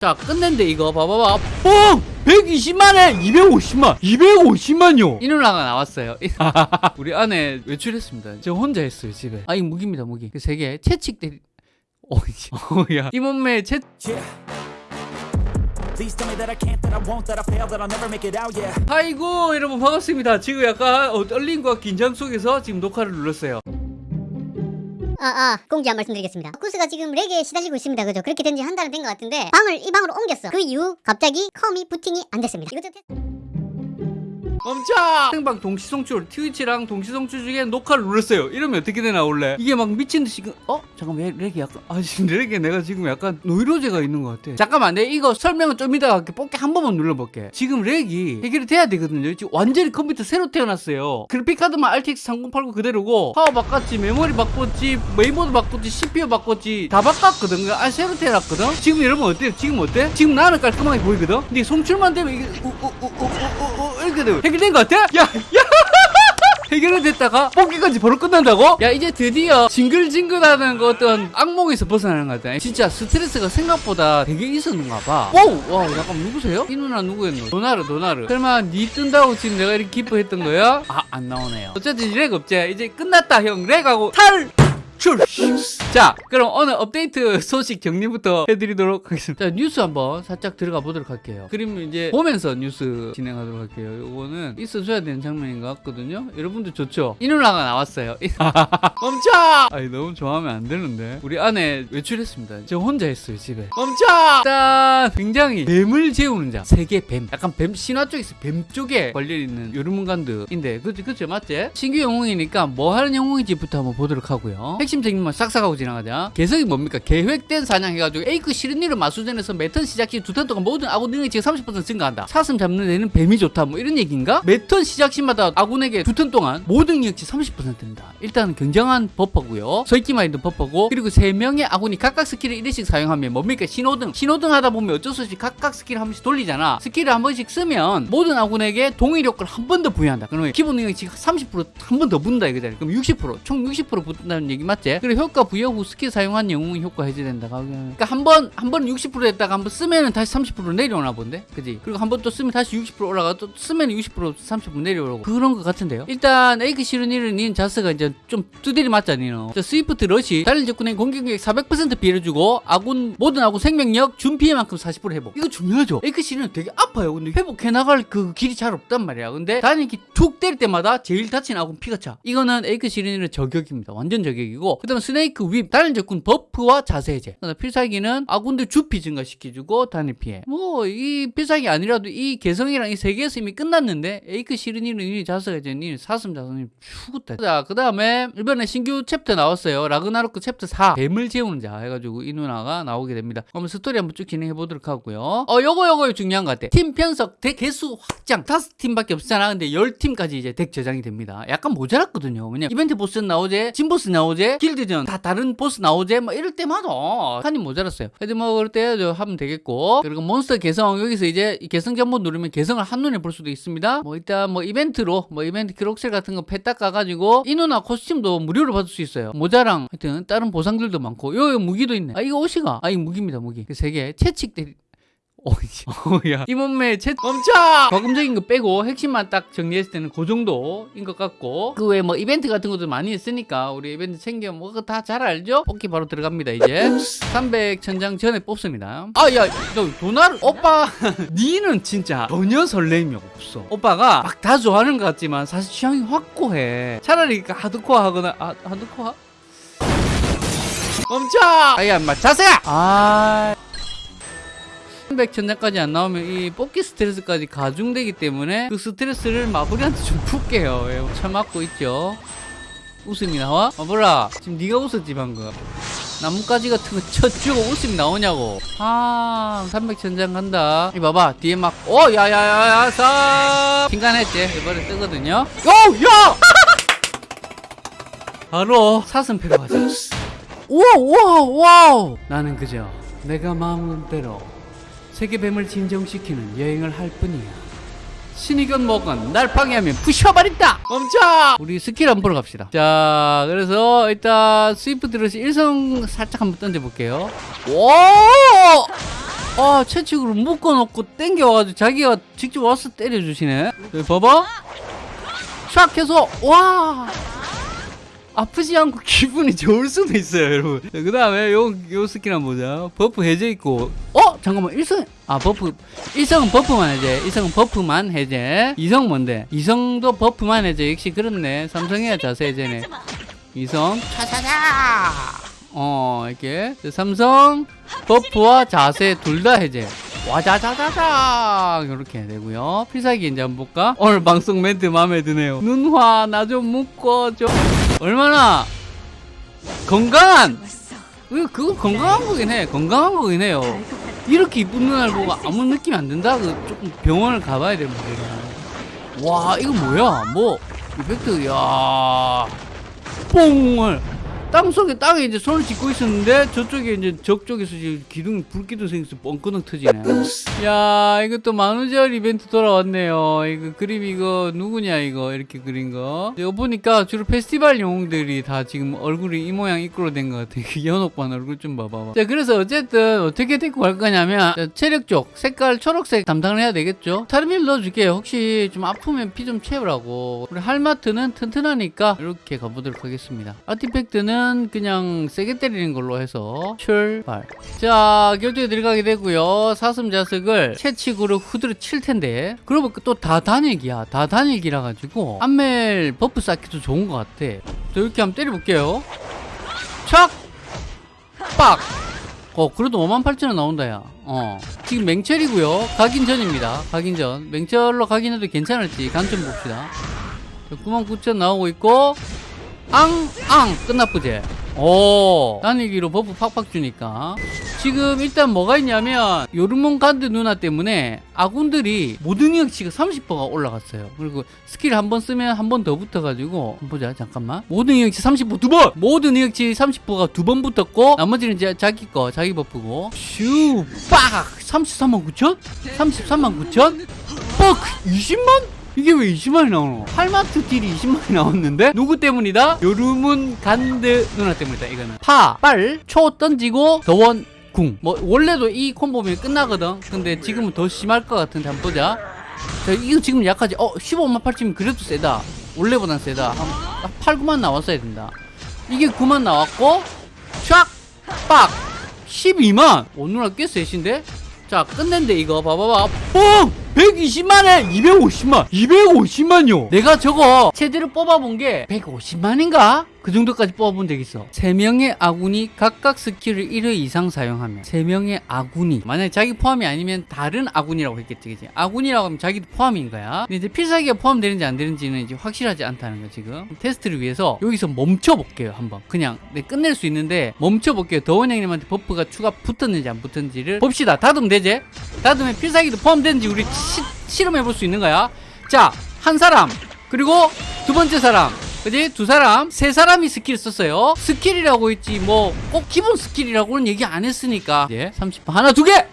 자 끝낸데 이거. 봐봐봐. 뽕! 120만에 250만. 250만요. 이 누나가 나왔어요. 우리 아내 외출했습니다. 저 혼자 했어요 집에. 아이 무기입니다 무기. 그 세개. 채찍 때리 어야. 이 몸매에 채. 아이고 여러분 반갑습니다. 지금 약간 어, 떨림과 긴장 속에서 지금 녹화를 눌렀어요 아, 아, 공지 한 말씀 드리겠습니다. 쿠스가 지금 렉에 시달리고 있습니다. 그죠? 그렇게 된 지 한 달은 된 것 같은데, 방을 이 방으로 옮겼어. 그 이후, 갑자기 컴이 부팅이 안 됐습니다. 이것도 테... 멈춰! 생방 동시송출 트위치랑 동시송출 중에 녹화를 눌렀어요. 이러면 어떻게 되나 원래? 이게 막 미친듯이 그- 어? 잠깐 왜 렉이 약간 아 지금 렉에 내가 지금 약간 노이로제가 있는 것 같아. 잠깐만 내가 이거 설명을 좀 이따가 뽑기 한 번만 눌러볼게. 지금 렉이 해결이 돼야 되거든요. 지금 완전히 컴퓨터 새로 태어났어요. 그래픽카드만 RTX 3080 그대로고 파워 바꿨지 메모리 바꿨지 메인보드 바꿨지 CPU 바꿨지 다 바꿨거든. 아 새로 태어났거든? 지금 여러분 어때요? 지금 어때? 지금 나는 깔끔하게 보이거든? 근데 송출만 되면 이게 우 우 우 되고 해결된 것 같아? 야! 야! 해결이 됐다가 뽑기까지 바로 끝난다고? 야 이제 드디어 징글징글하는 그 어떤 악몽에서 벗어나는 것 같다 진짜 스트레스가 생각보다 되게 있었는가 봐 와우 와 잠깐 누구세요? 이 누나 누구였노? 도나르 도나르 설마 니 뜬다고 지금 내가 이렇게 기뻐했던 거야? 아 안 나오네요 어쨌든 렉 없지 이제 끝났다 형 렉 하고 탈 출! 자, 그럼 오늘 업데이트 소식 정리부터 해드리도록 하겠습니다. 자, 뉴스 한번 살짝 들어가 보도록 할게요. 그림 이제 보면서 뉴스 진행하도록 할게요. 요거는 있어줘야 되는 장면인 것 같거든요. 여러분들 좋죠? 이 누나가 나왔어요. 멈춰! 아니, 너무 좋아하면 안 되는데. 우리 아내 외출했습니다. 저 혼자 했어요, 집에. 멈춰! 짠! 굉장히 뱀을 재우는 자. 세계 뱀. 약간 뱀, 신화 쪽에서 뱀 쪽에 관련있는 요르문간드인데, 그치, 그치, 맞지? 신규 영웅이니까 뭐 하는 영웅인지부터 한번 보도록 하고요. 핵심적인 것만 싹싹 하고 지나가자. 개성이 뭡니까? 계획된 사냥 해가지고 에이크 시르니를 마수전에서 매턴 시작 시 두 턴 동안 모든 아군 지금 30% 증가한다. 사슴 잡는 데는 뱀이 좋다. 뭐 이런 얘기인가? 매턴 시작 시마다 아군에게 두 턴 동안 모든 능력치 30%입니다. 일단 굉장한 버퍼고요. 서있기만 있는 버퍼고 그리고 세 명의 아군이 각각 스킬을 1회씩 사용하면 뭡니까? 신호등. 신호등 하다 보면 어쩔 수 없이 각각 스킬을 한 번씩 돌리잖아. 스킬을 한 번씩 쓰면 모든 아군에게 동일 효과를 한 번 더 부여한다. 그러면 기본 능력치 30%한 번 더 붙는다 이거잖아요. 그럼 60%총 60% 붙는다는 얘기 맞지? 그리고 효과 부여 후 스킬 사용한 영웅 효과 해제된다. 그러니까 한 번 한 번 60% 했다가 한 번 쓰면은 다시 30% 내려오나 본데, 그지? 그리고 한 번 또 쓰면 다시 60% 올라가 또 쓰면 60% 30% 내려오고 그런 것 같은데요. 일단 에이크 시르니를 닌 자스가 이제 좀 두드리 맞잖아요. 저 Swift Rush 달린 적군의 공격력 400% 피해를 주고 아군 모든 아군 생명력 준 피해만큼 40% 회복. 이거 중요하죠. 에이크 시르는 되게 아파요. 근데 회복해 나갈 그 길이 잘 없단 말이야. 근데 단이 이렇게 툭 때릴 때마다 제일 다친 아군 피가 차. 이거는 에이크 시르니의 저격입니다. 완전 저격이고 그 다음 Snake Whip 다른 적군 버프와 자세 해제. 필살기는 아군들 주피 증가시켜주고 단일 피해. 뭐 이 필살기 아니라도 이 개성이랑 이 세 개에서 이미 끝났는데 에이크 시르니는 이미 자세가 이제 니 사슴 자손이 죽었다. 자 그 다음에 이번에 신규 챕터 나왔어요. 라그나로크 챕터 4 뱀을 재우는 자 해가지고 이 누나가 나오게 됩니다. 그럼 스토리 한번 쭉 진행해 보도록 하고요. 어 요거 요거 중요한 것 같아. 팀 편성 덱 개수 확장 다섯 팀밖에 없잖아. 근데 열 팀까지 이제 덱 저장이 됩니다. 약간 모자랐거든요. 왜냐 이벤트 보스 나오제, 진 보스 나오제, 길드전 다 다른 보스 나오제 뭐 이럴 때마다 칸이 모자랐어요. 하여튼 뭐 그럴 때 저장하면 되겠고 그리고 몬스터 개성 여기서 이제 이 개성 전부 누르면 개성을 한눈에 볼 수도 있습니다. 뭐 일단 뭐 이벤트로 뭐 이벤트 기록셀 같은 거 패딱 가가지고 이 누나 코스튬도 무료로 받을 수 있어요. 모자랑 하여튼 다른 보상들도 많고 요, 요 무기도 있네. 아 이거 옷이가 아 이거 무기입니다 무기. 그세개 채찍 대 어야. 이 몸매 채 멈춰! 과금적인 거 빼고 핵심만 딱 정리했을 때는 그 정도인 것 같고. 그 외에 뭐 이벤트 같은 것도 많이 있으니까 우리 이벤트 챙겨 뭐다잘 알죠? 뽑기 바로 들어갑니다 이제. 300 천장 전에 뽑습니다. 아 야 너 도날 오빠! 니는 진짜 전혀 설렘이 없어. 오빠가 막 다 좋아하는 것 같지만 사실 취향이 확고해. 차라리 그 하드코어 하거나 아 하드코어? 멈춰! 아야 인마 자세야! 아 300 천장까지 안 나오면 이 뽑기 스트레스까지 가중되기 때문에 그 스트레스를 마블이한테 좀 풀게요. 예, 참았고 있죠? 웃음이 나와? 마블아 지금 네가 웃었지 방금. 나뭇가지 같은 거 쳐주고 웃음이 나오냐고. 아 300 천장 간다. 이 봐봐 뒤에 막오 야야야야 사. 킹간했지? 이번에 뜨거든요. 오야! 바로 사슴 패러 가자. 우와 우와 우와 나는 그저 내가 마음대로 세계뱀을 진정시키는 여행을 할 뿐이야. 신이건 뭐건 날 방해하면 부셔버린다! 멈춰! 우리 스킬 한번 보러 갑시다. 자, 그래서 일단 Swift Rush 일성 살짝 한번 던져볼게요. 오! 아 채찍으로 묶어놓고 땡겨와가지고 자기가 직접 와서 때려주시네 여기 봐봐 촥 해서 와 아프지 않고 기분이 좋을 수도 있어요 여러분 그 다음에 요, 요 스킬 한번 보자 버프 해제 있고 어? 잠깐만 일성 아 버프 일성은 버프만 해제 일성은 버프만 해제. 이성 뭔데? 이성도 버프만 해제. 역시 그렇네. 삼성해야 자세 해제네. 이성. 차차차. 어 이렇게. 삼성 버프와 자세 둘 다 해제. 와자자자자. 이렇게 되고요. 필살기 이제 한번 볼까? 오늘 방송 멘트 마음에 드네요. 누나 나 좀 묶어줘. 얼마나? 건강한! 그 그거 건강한 거긴 해. 건강한 거긴 해요 이렇게 이쁜 눈알 보고 아무 느낌이 안 든다? 그 조금 병원을 가봐야 될 문제야 와 이거 뭐야? 뭐 이펙트 야 뽕을 땅속에 땅에 이제 손을 짚고 있었는데 저쪽에 이제 저쪽에서 이제 기둥 불기둥 생겨서 뻥끄덩 터지네. 야 이것도 만우절 이벤트 돌아왔네요. 이거 그림 이거 누구냐 이거 이렇게 그린 거. 이거 보니까 주로 페스티벌 영웅들이 다 지금 얼굴이 이 모양 이끌어 된것 같아. 그 연옥반 얼굴 좀 봐봐. 자 그래서 어쨌든 어떻게 데리고 갈 거냐면 자, 체력 쪽 색깔 초록색 담당을 해야 되겠죠. 타르밀 넣어줄게요. 혹시 좀 아프면 피 좀 채우라고. 우리 할마트는 튼튼하니까 이렇게 가보도록 하겠습니다. 아티팩트는 그냥 세게 때리는 걸로 해서 출발. 자 결투에 들어가게 되고요. 사슴 자석을 채찍으로 후드려 칠 텐데 그러고 또다 단일기야. 다 단일기라 가지고 안멜 버프 쌓기도 좋은 것 같아. 자 이렇게 한번 때려볼게요. 촥! 빡! 어, 그래도 5만 8천원 나온다, 야. 어. 지금 맹철이고요 각인 전입니다. 각인 전. 맹철로 각인해도 괜찮을지 관점 봅시다. 9만 9천 나오고 있고, 앙! 앙! 끝나쁘지? 오. 단일기로 버프 팍팍 주니까. 지금 일단 뭐가 있냐면, 요르몬 간드 누나 때문에 아군들이 모든 능력치가 30%가 올라갔어요. 그리고 스킬 한 번 쓰면 한 번 더 붙어가지고, 보자, 잠깐만. 모든 능력치 30%두 번! 모든 능력치 30%가 두 번 붙었고, 나머지는 자기 거, 자기 버프고. 슈! 빡! 33만 9천? 33만 9천? 뻑! 20만? 이게 왜 20만이 나오노? 할마트 딜이 20만이 나왔는데? 누구 때문이다? 요르문 간드 누나 때문이다, 이거는. 파, 빨, 초 던지고, 더원, 궁. 뭐, 원래도 이 콤보면 끝나거든? 근데 지금은 더 심할 것 같은데, 한번 보자. 자, 이거 지금 약하지? 어, 15만 8천이면 그래도 세다. 원래보단 세다. 한 8, 9만 나왔어야 된다. 이게 9만 나왔고, 촥! 빡! 12만! 오, 누나 꽤 세신데? 자, 끝낸데, 이거. 봐봐봐. 뽕! 120만에 250만! 250만요! 내가 저거 최대로 뽑아본 게 150만인가? 그 정도까지 뽑아본 적 있어. 3명의 아군이 각각 스킬을 1회 이상 사용하면 3명의 아군이 만약에 자기 포함이 아니면 다른 아군이라고 했겠지 그지? 아군이라고 하면 자기도 포함인 거야. 근데 이제 필살기가 포함되는지 안 되는지는 이제 확실하지 않다는 거 지금. 테스트를 위해서 여기서 멈춰 볼게요, 한번. 그냥 네, 끝낼 수 있는데 멈춰 볼게요. 더원 형님한테 버프가 추가 붙었는지 안 붙었는지를 봅시다. 다듬 되제? 다듬에 필살기도 포함되는지 우리 시, 실험해 볼 수 있는 거야. 자, 한 사람 그리고 두 번째 사람 그지? 두 사람, 세 사람이 스킬 썼어요. 스킬이라고 했지, 뭐, 꼭 기본 스킬이라고는 얘기 안 했으니까. 예, 30번. 하나, 두 개!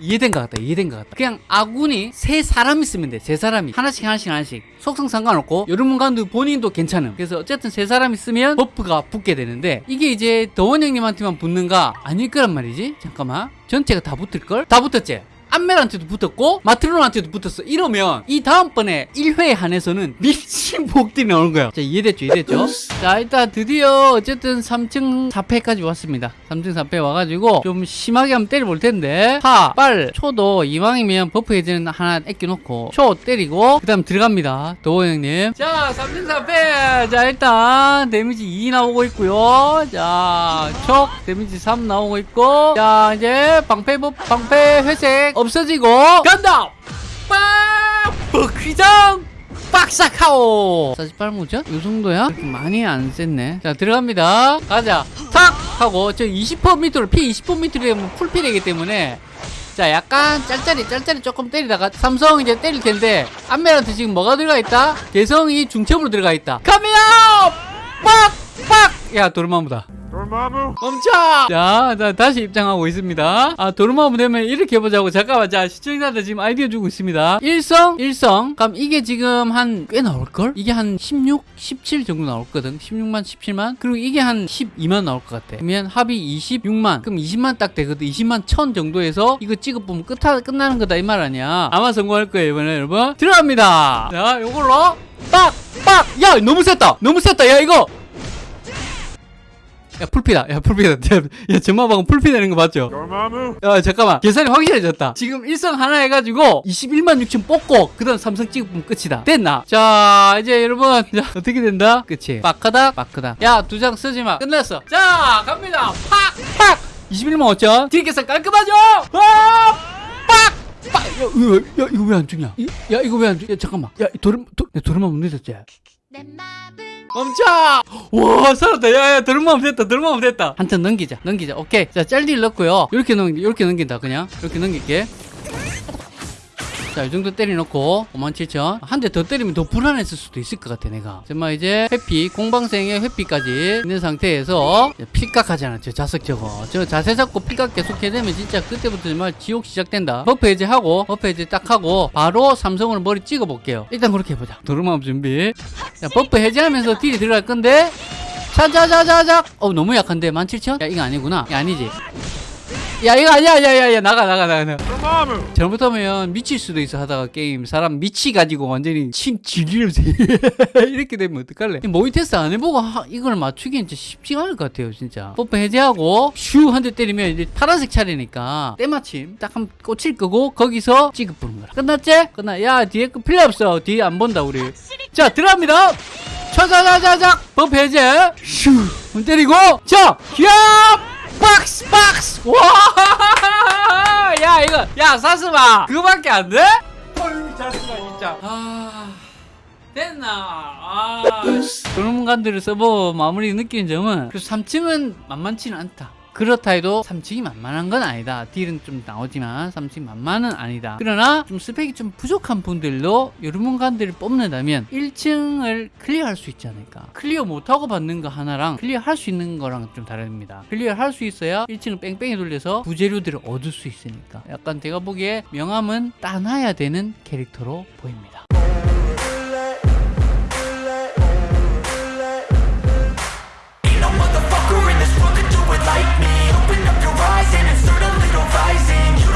이해된 것 같다, 이해된 것 같다. 그냥 아군이 세 사람이 쓰면 돼, 세 사람이. 하나씩, 하나씩, 하나씩. 속성 상관없고, 여러분간도 본인도 괜찮음. 그래서 어쨌든 세 사람이 쓰면 버프가 붙게 되는데, 이게 이제 더원 형님한테만 붙는가? 아닐 거란 말이지? 잠깐만. 전체가 다 붙을걸? 다 붙었지? 안멜한테도 붙었고 마트론한테도 붙었어. 이러면 이 다음번에 1회에 한해서는 미친 복들이 나오는 거야. 자 이해됐죠? 이해됐죠? 자 일단 드디어 어쨌든 3층 4패까지 왔습니다. 3층 4패 와가지고 좀 심하게 한번 때려볼 텐데. 파, 빨, 초도 이왕이면 버프 해제는 하나 애껴놓고 초 때리고 그 다음 들어갑니다. 도호 형님. 자 3층 4패. 자 일단 데미지 2 나오고 있고요. 자촉 데미지 3 나오고 있고. 자 이제 방패 버 방패 회색 없어지고 간다! 빡 버퀴장! 빡싹하오! 48무죠? 이 정도야? 많이 안 셌네. 자 들어갑니다. 가자. 탁! 하고 저 20% 밑으로 피 20% 밑으로 되면 풀피 되기 때문에. 자 약간 짤짤이 짤짤이 조금 때리다가 삼성 이제 때릴 텐데 안멜한테 지금 뭐가 들어가 있다? 개성이 중첩으로 들어가 있다. 카메라 빡빡 야 도르마무다. 멈춰! 자, 자 다시 입장하고 있습니다. 아 도르마무 되면 이렇게 해보자고. 잠깐만 자 시청자들 지금 아이디어 주고 있습니다. 일성 일성. 그럼 이게 지금 한 꽤 나올걸? 이게 한 16, 17 정도 나올거든. 16만 17만. 그리고 이게 한 12만 나올 것 같아. 그러면 합이 26만. 그럼 20만 딱 되거든. 20만 천 정도에서 이거 찍어보면 끝 끝나는 거다 이 말 아니야. 아마 성공할 거예요 이번에 여러분. 들어갑니다. 자 요걸로. 빡 빡 야 너무 셌다. 너무 셌다. 야 이거 야 풀피다 야 풀피다 야, 야 전마방은 풀피 되는 거 맞죠? 야 잠깐만 계산이 확실해졌다 지금 일성 하나 해가지고 21만 6천 뽑고 그 다음 삼성 찍으면 끝이다 됐나? 자 이제 여러분 자, 어떻게 된다? 끝이 빠크다 빠크다 야 두 장 쓰지마 끝났어 자 갑니다 팍 팍 21만 5천 뒤에 계산 깔끔하죠? 아! 빡! 빡! 야, 이거, 야 이거 왜 안 죽냐? 이- 야 이거 왜 안 죽냐? 잠깐만 야 도름 도, 내 도름만 못 늦었지? 멈춰! 와 살았다. 야야 들어마면 됐다 들어마면 됐다. 한 턴 넘기자 넘기자. 오케이. 자 짤딜 넣고요. 이렇게 넘 이렇게 넘긴다 그냥. 이렇게 넘길게 자, 이 정도 때려놓고 57,000. 한 대 더 때리면 더 불안했을 수도 있을 것 같아, 내가. 정말 이제 회피, 공방생의 회피까지 있는 상태에서 필각하잖아, 저 자석 저거. 저 자세 잡고 필각 계속 해되면 진짜 그때부터 정말 지옥 시작된다. 버프 해제하고, 버프 해제 딱 하고, 바로 삼성으로 머리 찍어볼게요. 일단 그렇게 해보자. 도루마음 준비. 자, 버프 해제하면서 딜이 들어갈 건데, 자자자자자. 어, 너무 약한데, 17,000? 야, 이거 아니구나. 야, 아니지. 야 이거 아니야 야야 야. 나가 나가 나가 나가. 잘못하면 미칠 수도 있어 하다가 게임. 사람 미치 가지고 완전히 침 질리면서 이렇게 되면 어떡할래? 모의 테스트 안 해보고 하- 이걸 맞추기엔 진짜 쉽지가 않을 것 같아요 진짜. 뽀뽀 해제하고 슈 한 대 때리면 이제 파란색 차례니까 때마침 딱 한 꽂힐 거고 거기서 찌급 부는 거라. 끝났지? 끝나. 야 뒤에 거 필요 없어. 뒤에 안 본다 우리. 자 들어갑니다. 차자자자자. 법 해제. 슈. 때리고. 자 기압 박스 박스. 와야 이거 야 사스마 그거밖에 안 돼? 어이 자스마 진짜. 아 됐나? 아. 그런간들을 써보 마무리 느끼는 점은 그 3층은 만만치는 않다 그렇다 해도 3층이 만만한 건 아니다. 딜은 좀 나오지만 3층 만만은 아니다. 그러나 좀 스펙이 좀 부족한 분들도 여러분간들을 뽑는다면 1층을 클리어할 수 있지 않을까. 클리어 못하고 받는 거 하나랑 클리어할 수 있는 거랑 좀 다릅니다. 클리어할 수 있어야 1층을 뺑뺑이 돌려서 부재료들을 얻을 수 있으니까. 약간 제가 보기에 명함은 따놔야 되는 캐릭터로 보입니다. rising.